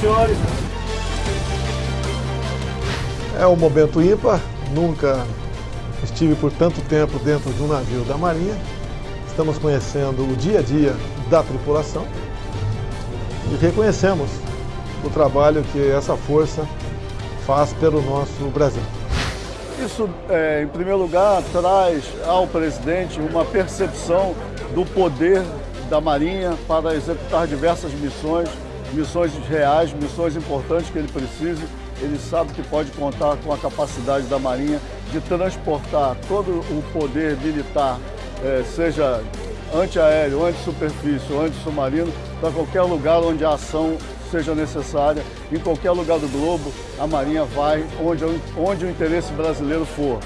senhores. É um momento ímpar, nunca estive por tanto tempo dentro de um navio da Marinha. Estamos conhecendo o dia a dia da tripulação e reconhecemos o trabalho que essa força faz pelo nosso Brasil. Isso, é, em primeiro lugar, traz ao presidente uma percepção do poder da Marinha para executar diversas missões, missões reais, missões importantes que ele precise. Ele sabe que pode contar com a capacidade da Marinha de transportar todo o poder militar, é, seja antiaéreo, anti-superfície ou anti-submarino, para qualquer lugar onde a ação seja necessária, em qualquer lugar do globo, a Marinha vai onde, onde o interesse brasileiro for.